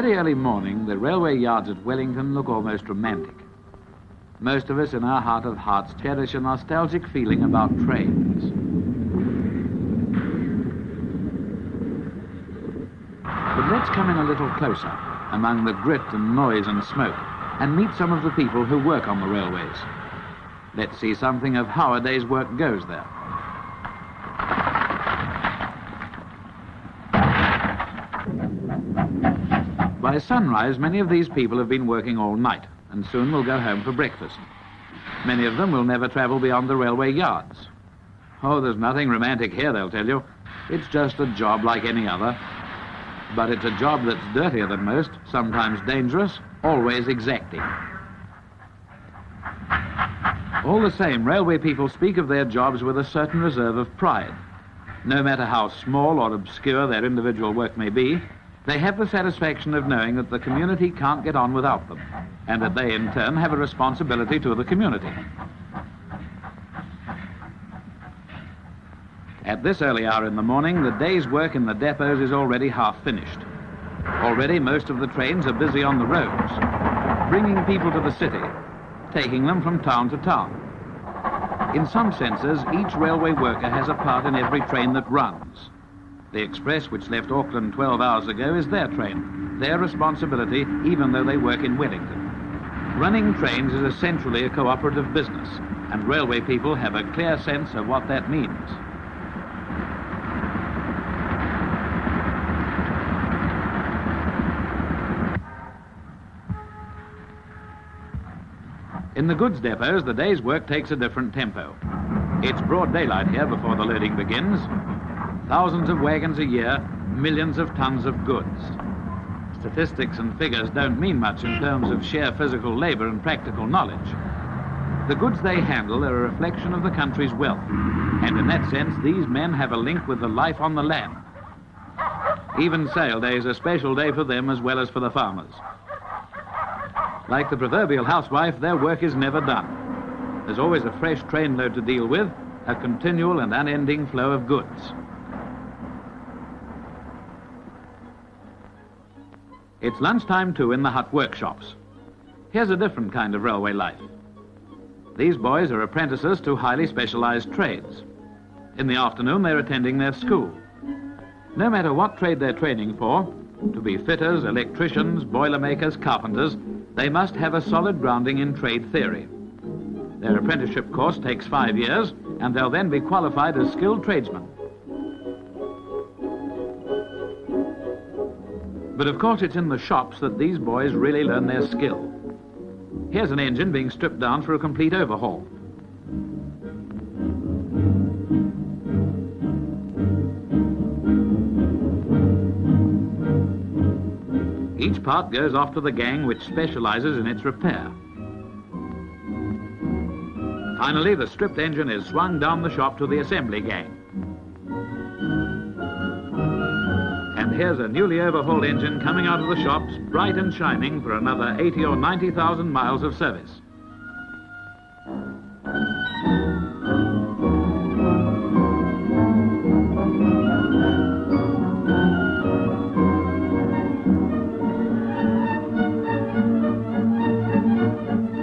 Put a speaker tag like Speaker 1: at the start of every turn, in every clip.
Speaker 1: very early morning, the railway yards at Wellington look almost romantic. Most of us in our heart of hearts cherish a nostalgic feeling about trains. But let's come in a little closer, among the grit and noise and smoke, and meet some of the people who work on the railways. Let's see something of how a day's work goes there. By sunrise, many of these people have been working all night and soon will go home for breakfast. Many of them will never travel beyond the railway yards. Oh, there's nothing romantic here, they'll tell you. It's just a job like any other. But it's a job that's dirtier than most, sometimes dangerous, always exacting. All the same, railway people speak of their jobs with a certain reserve of pride. No matter how small or obscure their individual work may be, they have the satisfaction of knowing that the community can't get on without them, and that they in turn have a responsibility to the community. At this early hour in the morning, the day's work in the depots is already half finished. Already most of the trains are busy on the roads, bringing people to the city, taking them from town to town. In some senses, each railway worker has a part in every train that runs. The express which left Auckland 12 hours ago is their train, their responsibility, even though they work in Wellington. Running trains is essentially a cooperative business, and railway people have a clear sense of what that means. In the goods depots, the day's work takes a different tempo. It's broad daylight here before the loading begins, Thousands of wagons a year, millions of tons of goods. Statistics and figures don't mean much in terms of sheer physical labor and practical knowledge. The goods they handle are a reflection of the country's wealth, and in that sense, these men have a link with the life on the land. Even sale day is a special day for them as well as for the farmers. Like the proverbial housewife, their work is never done. There's always a fresh trainload to deal with, a continual and unending flow of goods. It's lunchtime too in the Hutt workshops. Here's a different kind of railway life. These boys are apprentices to highly specialized trades. In the afternoon, they're attending their school. No matter what trade they're training for, to be fitters, electricians, boilermakers, carpenters, they must have a solid grounding in trade theory. Their apprenticeship course takes five years, and they'll then be qualified as skilled tradesmen. But of course it's in the shops that these boys really learn their skill. Here's an engine being stripped down for a complete overhaul. Each part goes off to the gang which specializes in its repair. Finally, the stripped engine is swung down the shop to the assembly gang. Here's a newly overhauled engine coming out of the shops, bright and shining for another 80 or 90,000 miles of service.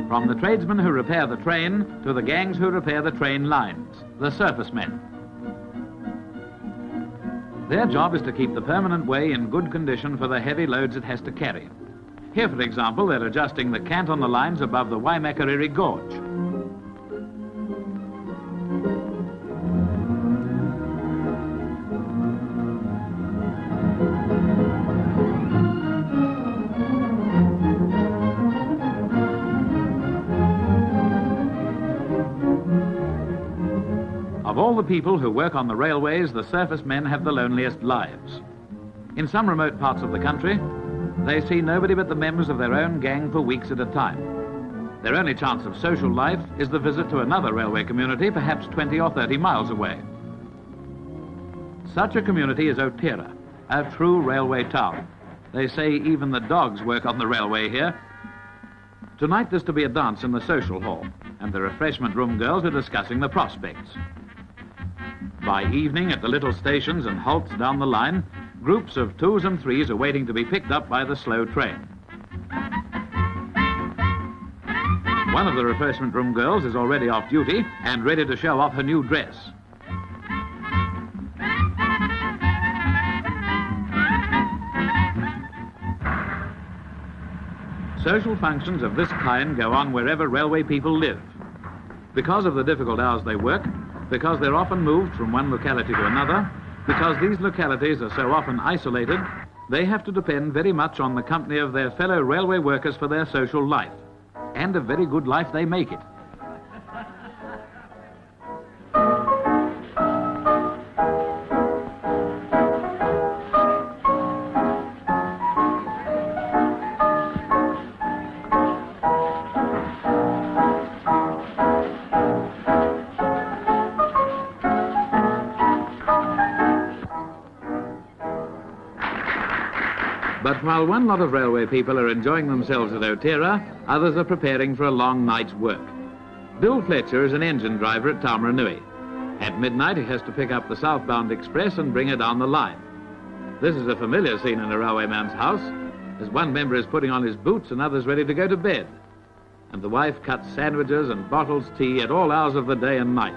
Speaker 1: From the tradesmen who repair the train to the gangs who repair the train lines, the surface men. Their job is to keep the permanent way in good condition for the heavy loads it has to carry. Here, for example, they're adjusting the cant on the lines above the Waimakariri Gorge. All the people who work on the railways, the surface men have the loneliest lives. In some remote parts of the country, they see nobody but the members of their own gang for weeks at a time. Their only chance of social life is the visit to another railway community, perhaps 20 or 30 miles away. Such a community is Otira, a true railway town. They say even the dogs work on the railway here. Tonight there's to be a dance in the social hall, and the refreshment room girls are discussing the prospects. By evening, at the little stations and halts down the line, groups of twos and threes are waiting to be picked up by the slow train. One of the refreshment room girls is already off duty and ready to show off her new dress. Social functions of this kind go on wherever railway people live. Because of the difficult hours they work, because they're often moved from one locality to another, because these localities are so often isolated, they have to depend very much on the company of their fellow railway workers for their social life. And a very good life they make it. But while one lot of railway people are enjoying themselves at Otira, others are preparing for a long night's work. Bill Fletcher is an engine driver at Taumarunui. At midnight, he has to pick up the southbound express and bring it down the line. This is a familiar scene in a railway man's house, as one member is putting on his boots and others ready to go to bed. And the wife cuts sandwiches and bottles tea at all hours of the day and night.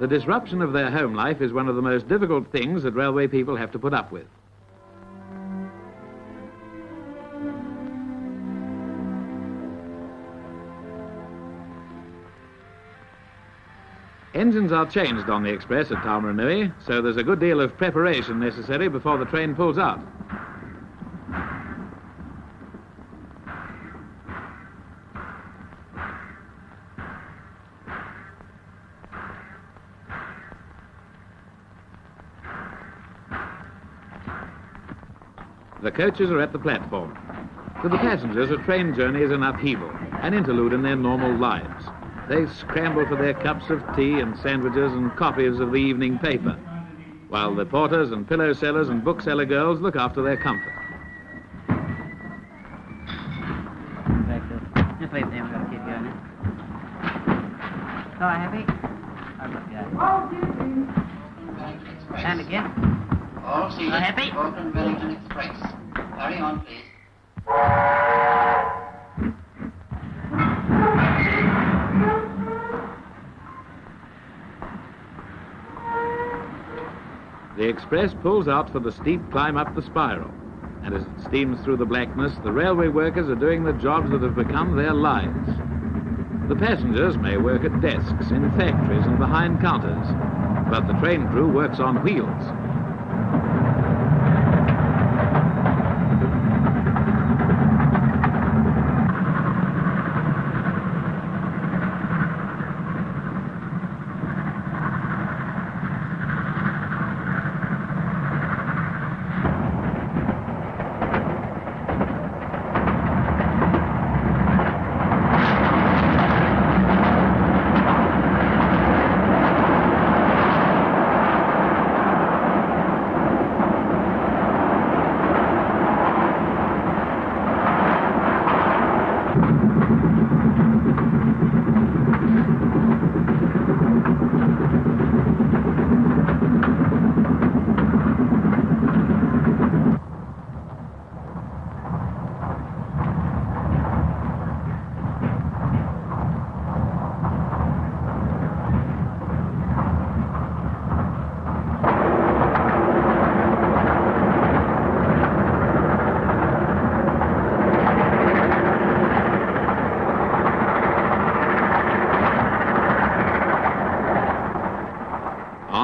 Speaker 1: The disruption of their home life is one of the most difficult things that railway people have to put up with. Engines are changed on the express at Taumarunui, so there's a good deal of preparation necessary before the train pulls out. The coaches are at the platform. To the passengers, a train journey is an upheaval, an interlude in their normal lives. They scramble for their cups of tea and sandwiches and copies of the evening paper, while the porters and pillow sellers and bookseller girls look after their comfort.
Speaker 2: Just leave them, we're going to keep going. So happy? I've got And again.
Speaker 3: All seated.
Speaker 2: Are happy?
Speaker 3: Auckland Wellington Express. Carry on, please.
Speaker 1: Express pulls out for the steep climb up the spiral. And as it steams through the blackness, the railway workers are doing the jobs that have become their lives. The passengers may work at desks, in factories and behind counters, but the train crew works on wheels.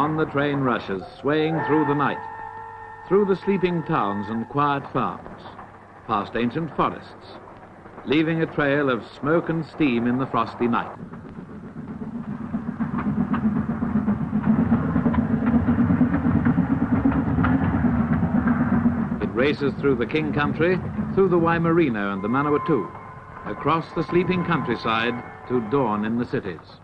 Speaker 1: On the train rushes, swaying through the night, through the sleeping towns and quiet farms, past ancient forests, leaving a trail of smoke and steam in the frosty night. It races through the King Country, through the Waimarino and the Manawatu, across the sleeping countryside to dawn in the cities.